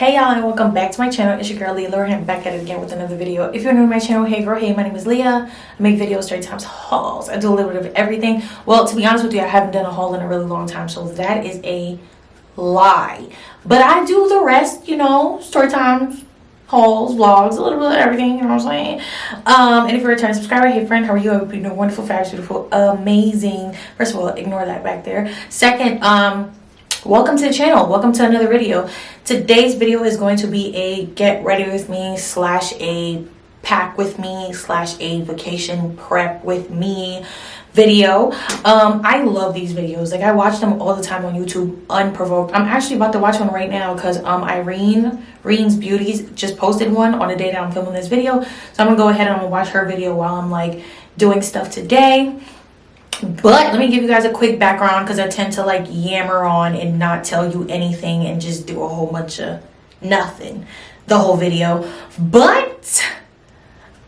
Hey y'all and welcome back to my channel. It's your girl Leah Laura and I'm back at it again with another video. If you're new to my channel, hey girl, hey, my name is Leah. I make videos, story times, hauls. I do a little bit of everything. Well, to be honest with you, I haven't done a haul in a really long time, so that is a lie. But I do the rest, you know, story times, hauls, vlogs, a little bit of everything, you know what I'm saying? Um, and if you're a returning subscriber, hey friend, how are you? I hope you're doing wonderful, fabulous, beautiful, amazing. First of all, ignore that back there. Second, um, welcome to the channel. Welcome to another video. Today's video is going to be a get ready with me slash a pack with me slash a vacation prep with me video. Um i love these videos. Like i watch them all the time on youtube unprovoked. I'm actually about to watch one right now because um irene Rene's Beauties just posted one on the day that i'm filming this video. So i'm gonna go ahead and watch her video while i'm like doing stuff today but let me give you guys a quick background because i tend to like yammer on and not tell you anything and just do a whole bunch of nothing the whole video. But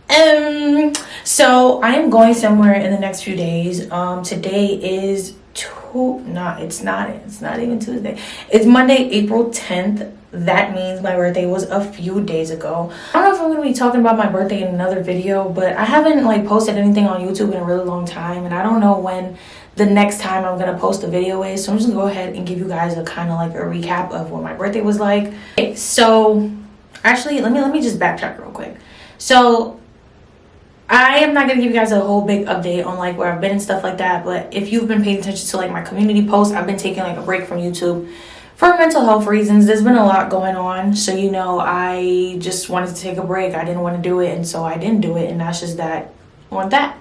um so i am going somewhere in the next few days. Um today is two not it's not it's not even tuesday. It's monday april 10th that means my birthday was a few days ago. I don't know if i'm gonna be talking about my birthday in another video but i haven't like posted anything on youtube in a really long time and i don't know when the next time i'm gonna post a video is so i'm just gonna go ahead and give you guys a kind of like a recap of what my birthday was like. Okay, so actually let me let me just backtrack real quick. So I am not gonna give you guys a whole big update on like where I've been and stuff like that but if you've been paying attention to like my community posts I've been taking like a break from YouTube for mental health reasons there's been a lot going on. So you know i just wanted to take a break. I didn't want to do it and so i didn't do it and that's just that. On that.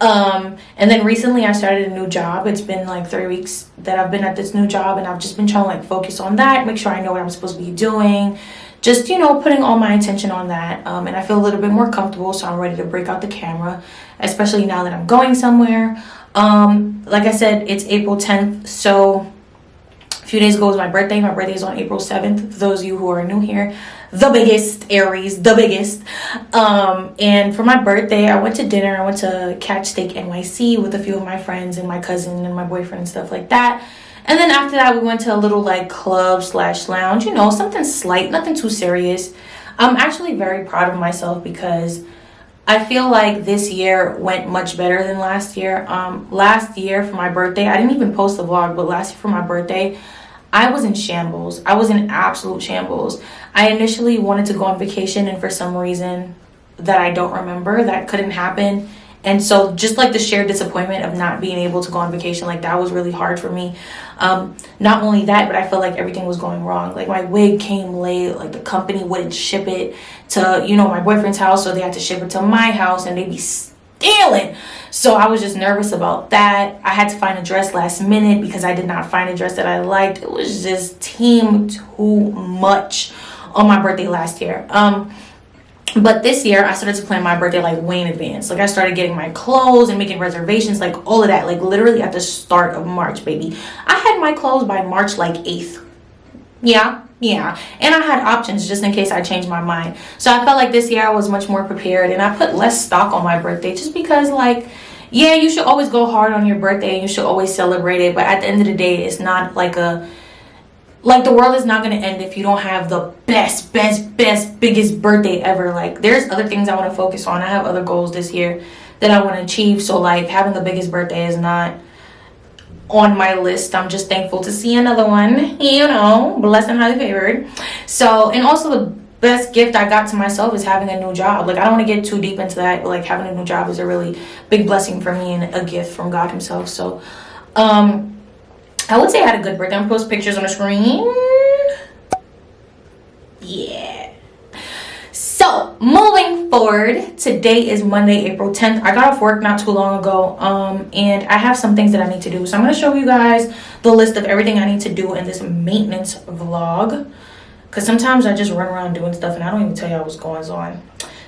Um and then recently i started a new job. It's been like three weeks that i've been at this new job and i've just been trying to like focus on that make sure i know what i'm supposed to be doing just you know putting all my attention on that. Um, and i feel a little bit more comfortable so i'm ready to break out the camera especially now that i'm going somewhere. Um like i said it's april 10th so few days ago was my birthday. My birthday is on april 7th for those of you who are new here. The biggest aries the biggest. Um and for my birthday i went to dinner. I went to catch steak nyc with a few of my friends and my cousin and my boyfriend and stuff like that. And then after that we went to a little like club slash lounge you know something slight nothing too serious. I'm actually very proud of myself because I feel like this year went much better than last year. Um, last year for my birthday, I didn't even post the vlog, but last year for my birthday, I was in shambles. I was in absolute shambles. I initially wanted to go on vacation and for some reason that I don't remember, that couldn't happen. And so just like the shared disappointment of not being able to go on vacation, like that was really hard for me. Um, not only that, but I felt like everything was going wrong. Like my wig came late, like the company wouldn't ship it to, you know, my boyfriend's house. So they had to ship it to my house and they'd be stealing. So I was just nervous about that. I had to find a dress last minute because I did not find a dress that I liked. It was just team too much on my birthday last year. Um, but this year i started to plan my birthday like way in advance like i started getting my clothes and making reservations like all of that like literally at the start of march baby i had my clothes by march like 8th yeah yeah and i had options just in case i changed my mind. So i felt like this year i was much more prepared and i put less stock on my birthday just because like yeah you should always go hard on your birthday and you should always celebrate it but at the end of the day it's not like a like the world is not going to end if you don't have the best best best biggest birthday ever. Like there's other things i want to focus on. I have other goals this year that i want to achieve so like having the biggest birthday is not on my list i'm just thankful to see another one you know blessed and highly favored so and also the best gift i got to myself is having a new job like i don't want to get too deep into that but like having a new job is a really big blessing for me and a gift from god himself so um I would say I had a good birthday. I'm post pictures on the screen. Yeah. So moving forward, today is Monday, April 10th. I got off work not too long ago, um, and I have some things that I need to do. So I'm gonna show you guys the list of everything I need to do in this maintenance vlog. Cause sometimes I just run around doing stuff and I don't even tell y'all what's going on.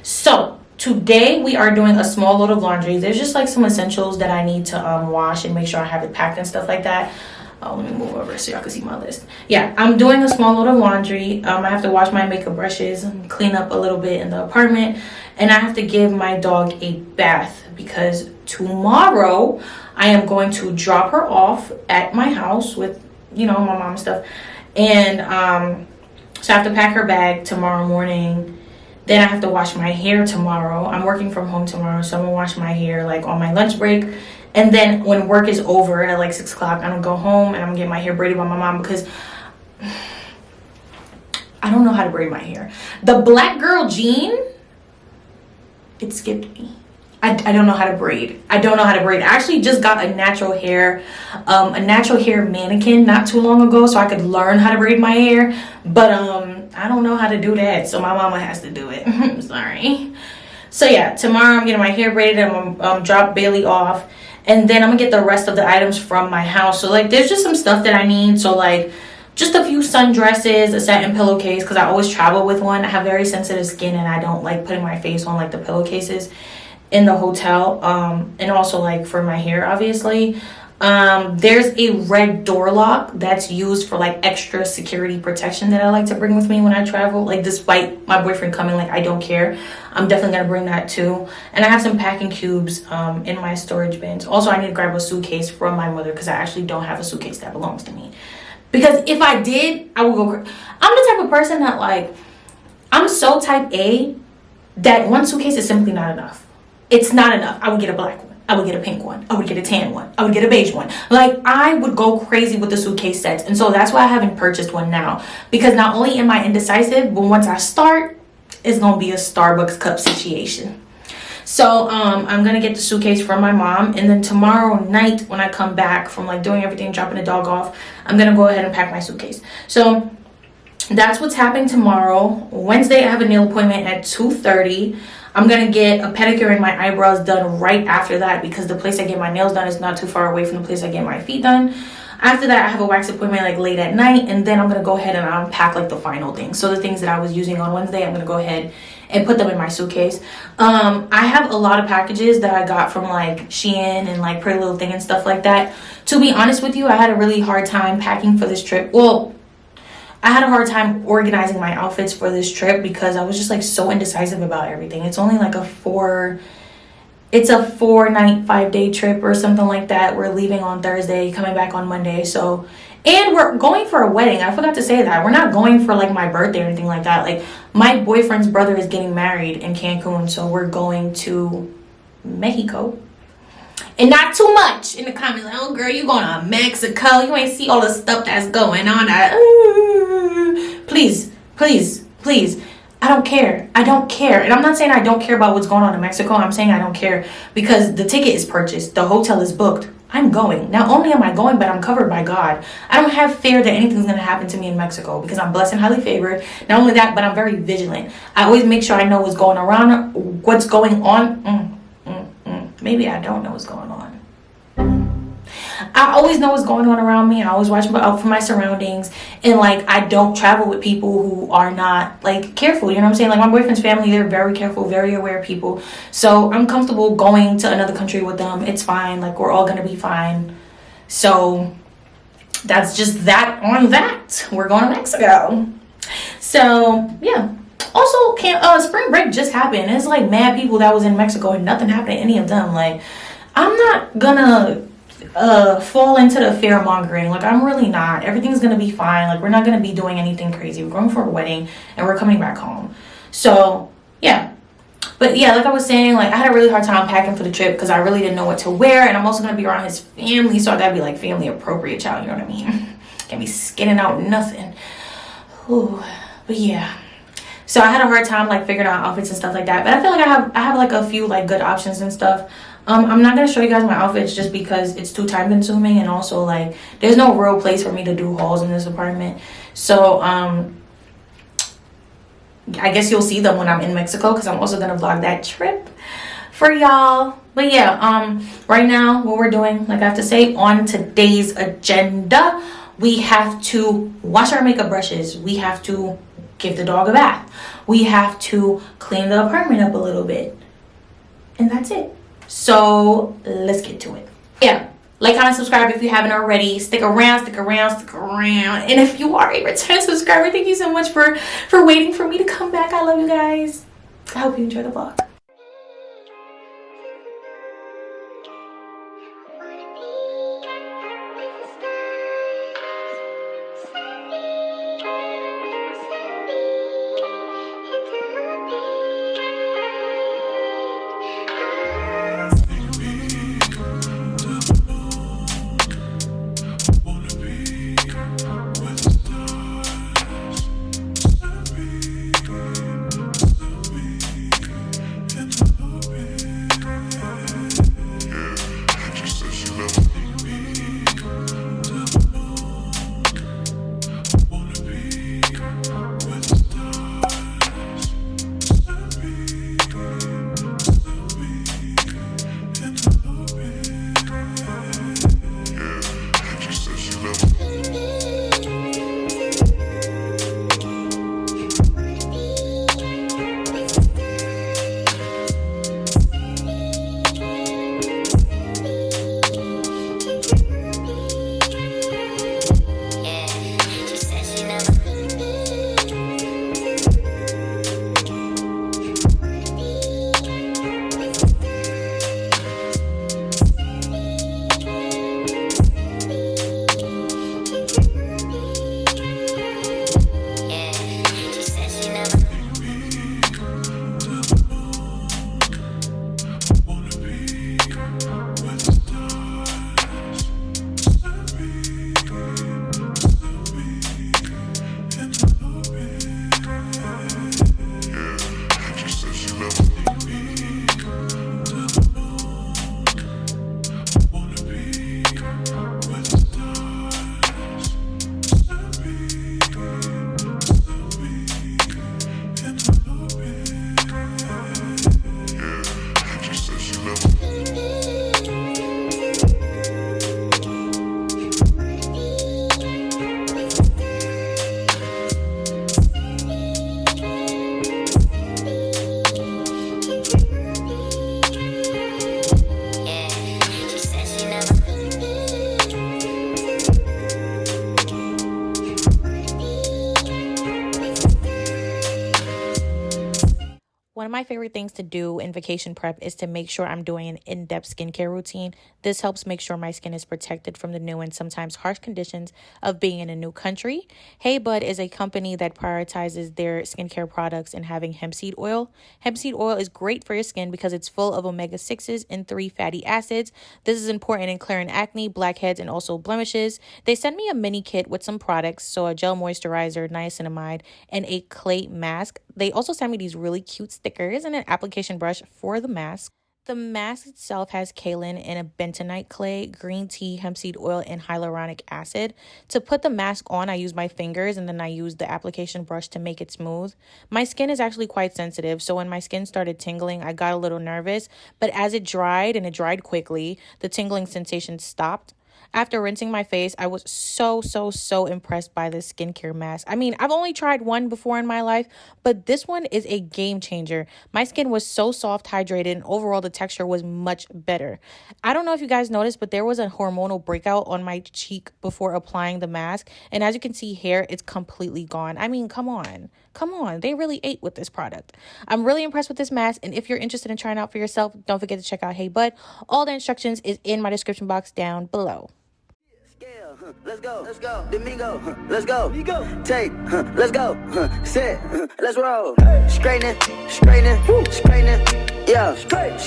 So today we are doing a small load of laundry. There's just like some essentials that I need to um, wash and make sure I have it packed and stuff like that oh let me move over so y'all can see my list. Yeah i'm doing a small load of laundry. Um, i have to wash my makeup brushes and clean up a little bit in the apartment. And i have to give my dog a bath because tomorrow i am going to drop her off at my house with you know my mom and stuff. And um So I have to pack her bag tomorrow morning. Then I have to wash my hair tomorrow. I'm working from home tomorrow, so I'm gonna wash my hair like on my lunch break. And then when work is over at like six o'clock, I'm gonna go home and I'm gonna get my hair braided by my mom because I don't know how to braid my hair. The black girl gene, it skipped me. I, I don't know how to braid. I don't know how to braid. I actually just got a natural hair, um, a natural hair mannequin not too long ago so I could learn how to braid my hair. But um, I don't know how to do that. So my mama has to do it. I'm sorry. So yeah, tomorrow I'm getting my hair braided and I'm gonna um, drop Bailey off. And then I'm gonna get the rest of the items from my house. So like there's just some stuff that I need. So like just a few sundresses, a satin pillowcase because I always travel with one. I have very sensitive skin and I don't like putting my face on like the pillowcases in the hotel um and also like for my hair obviously um there's a red door lock that's used for like extra security protection that i like to bring with me when i travel. Like despite my boyfriend coming like i don't care. I'm definitely gonna bring that too. And i have some packing cubes um in my storage bins. Also i need to grab a suitcase from my mother because i actually don't have a suitcase that belongs to me. Because if i did i would go i'm the type of person that like i'm so type a that one suitcase is simply not enough. It's not enough. I would get a black one. I would get a pink one. I would get a tan one. I would get a beige one. Like I would go crazy with the suitcase sets. And so that's why I haven't purchased one now. Because not only am I indecisive, but once I start, it's gonna be a Starbucks cup situation. So um, I'm gonna get the suitcase from my mom and then tomorrow night when I come back from like doing everything, dropping the dog off, I'm gonna go ahead and pack my suitcase. So that's what's happening tomorrow. Wednesday I have a nail appointment at 2.30. I'm gonna get a pedicure and my eyebrows done right after that because the place I get my nails done is not too far away from the place I get my feet done. After that, I have a wax appointment like late at night and then I'm gonna go ahead and unpack like the final things. So the things that I was using on Wednesday, I'm gonna go ahead and put them in my suitcase. Um, I have a lot of packages that I got from like Shein and like Pretty Little Thing and stuff like that. To be honest with you, I had a really hard time packing for this trip. Well, I had a hard time organizing my outfits for this trip because I was just like so indecisive about everything. It's only like a four, it's a four night, five day trip or something like that. We're leaving on Thursday, coming back on Monday. So, and we're going for a wedding. I forgot to say that. We're not going for like my birthday or anything like that. Like my boyfriend's brother is getting married in Cancun. So we're going to Mexico and not too much in the comments like oh girl you going to mexico you ain't see all the stuff that's going on I, please please please. I don't care. I don't care. And i'm not saying i don't care about what's going on in mexico. I'm saying i don't care because the ticket is purchased. The hotel is booked. I'm going. Not only am i going but i'm covered by god. I don't have fear that anything's going to happen to me in mexico because i'm blessed and highly favored. Not only that but i'm very vigilant. I always make sure i know what's going around what's going on. Mm maybe I don't know what's going on. I always know what's going on around me. I always watch out for my surroundings. And like, I don't travel with people who are not like careful. You know what I'm saying? Like my boyfriend's family, they're very careful, very aware people. So I'm comfortable going to another country with them. It's fine. Like we're all going to be fine. So that's just that on that. We're going to Mexico. So yeah also can uh spring break just happened it's like mad people that was in mexico and nothing happened to any of them like i'm not gonna uh fall into the fear mongering. Like i'm really not. Everything's gonna be fine. Like we're not gonna be doing anything crazy. We're going for a wedding and we're coming back home. So yeah. But yeah like i was saying like i had a really hard time packing for the trip because i really didn't know what to wear and i'm also gonna be around his family so i gotta be like family appropriate child you know what i mean? Can't be skinning out nothing. Ooh, but yeah. So i had a hard time like figuring out outfits and stuff like that but i feel like i have i have like a few like good options and stuff um i'm not gonna show you guys my outfits just because it's too time consuming and also like there's no real place for me to do hauls in this apartment so um i guess you'll see them when i'm in mexico because i'm also gonna vlog that trip for y'all but yeah um right now what we're doing like i have to say on today's agenda we have to wash our makeup brushes we have to give the dog a bath. We have to clean the apartment up a little bit. And that's it. So let's get to it. Yeah. Like, comment, subscribe if you haven't already. Stick around, stick around, stick around. And if you are a return subscriber, thank you so much for, for waiting for me to come back. I love you guys. I hope you enjoy the vlog. One of my favorite things to do in vacation prep is to make sure I'm doing an in depth skincare routine. This helps make sure my skin is protected from the new and sometimes harsh conditions of being in a new country. Hey Bud is a company that prioritizes their skincare products in having hemp seed oil. Hemp seed oil is great for your skin because it's full of omega 6s and 3 fatty acids. This is important in clearing acne, blackheads, and also blemishes. They sent me a mini kit with some products, so a gel moisturizer, niacinamide, and a clay mask. They also sent me these really cute stickers and an application brush for the mask. The mask itself has kaolin and a bentonite clay, green tea, hemp seed oil, and hyaluronic acid. To put the mask on, I use my fingers and then I use the application brush to make it smooth. My skin is actually quite sensitive, so when my skin started tingling, I got a little nervous, but as it dried and it dried quickly, the tingling sensation stopped. After rinsing my face, I was so, so, so impressed by this skincare mask. I mean, I've only tried one before in my life, but this one is a game changer. My skin was so soft, hydrated, and overall the texture was much better. I don't know if you guys noticed, but there was a hormonal breakout on my cheek before applying the mask. And as you can see here, it's completely gone. I mean, come on. Come on. They really ate with this product. I'm really impressed with this mask. And if you're interested in trying out for yourself, don't forget to check out Hey Bud. All the instructions is in my description box down below. Let's go. Let's go. Domingo. Let's go. Take. Let's go. Set. Let's roll. Straightening. Straightening. Straightening. Yeah. Straightening.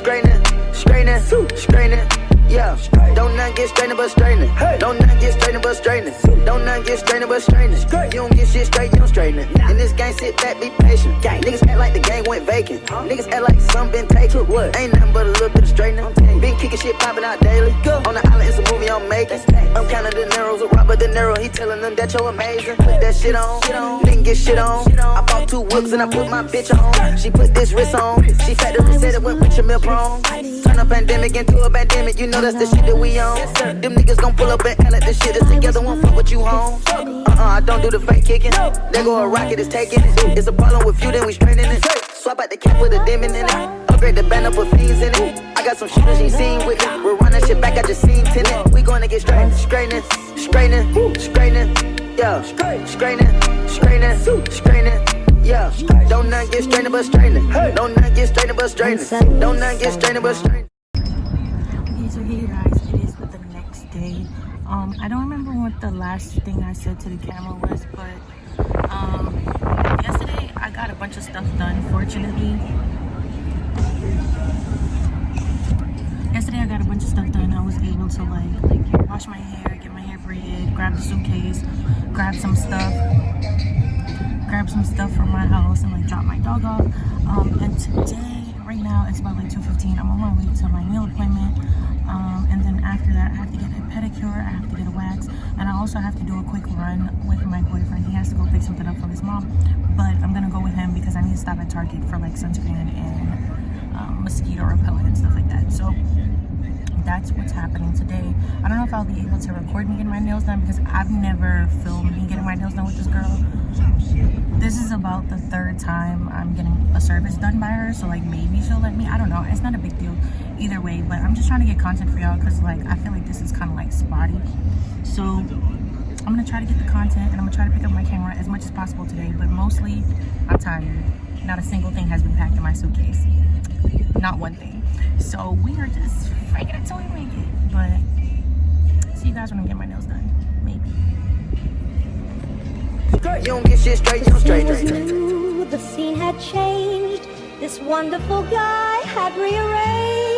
Straightening. Straightening. Yeah, don't not get straightened but straightening. Don't not get straightened but straightening. Don't not get straightened but straightening. You don't get shit straight, you don't straighten it. In this game, sit back, be patient. Gang. Niggas act like the game went vacant. Niggas act like some been taken. What? Ain't nothing but a little bit of straightening. Been kicking shit popping out daily. Go. On the island, it's a movie I'm making. I'm counting the Nero's, a Robert De Niro. He telling them that you're amazing. Put that shit on. Didn't get shit on. I bought two whips and I put my bitch on. She put this wrist on. She factory said it went with your milk prong. Turn a pandemic into a pandemic. You know that's the shit that we on. Them niggas gon' pull up and act like this shit is together. Won't fuck with you home. Uh uh, I don't do the fake kicking. There go a rocket, it's taking it. It's a problem with you, then we straighten it. Swap out the cap with a demon in it. Upgrade the band up with fiends in it. I got some shooters you seen with me. We're running shit back, I just seen tenant. We gonna get straight, straightening, straightening, straightening. Yeah, straightening, straightening, straightening. Yeah, don't not get strained but straightening. Don't not get strained but straightening. Don't not get strained but straightening. So hey guys, it is the next day. Um, I don't remember what the last thing I said to the camera was, but um, yesterday I got a bunch of stuff done, fortunately. Yesterday I got a bunch of stuff done. I was able to like wash my hair, get my hair braided, grab the suitcase, grab some stuff, grab some stuff from my house and like drop my dog off. Um, and today, right now, it's about like 2.15. I'm on my way to my nail appointment. Um, and then after that, I have to get a pedicure, I have to get a wax, and I also have to do a quick run with my boyfriend. He has to go pick something up from his mom, but I'm gonna go with him because I need to stop at Target for like sunscreen and um, mosquito repellent and stuff like that. So that's what's happening today. I don't know if I'll be able to record me getting my nails done because I've never filmed me getting my nails done with this girl. This is about the third time I'm getting a service done by her, so like maybe she'll let me. I don't know. It's not a big deal either way, but I'm just trying to get content for y'all because like I feel like this is kind of like spotty. So I'm gonna try to get the content and I'm gonna try to pick up my camera as much as possible today, but mostly I'm tired. Not a single thing has been packed in my suitcase. Not one thing. So we are just faking it till we make it. But see you guys when I get my nails done. Maybe. You don't get shit straight, you straight. The scene had changed. This wonderful guy had rearranged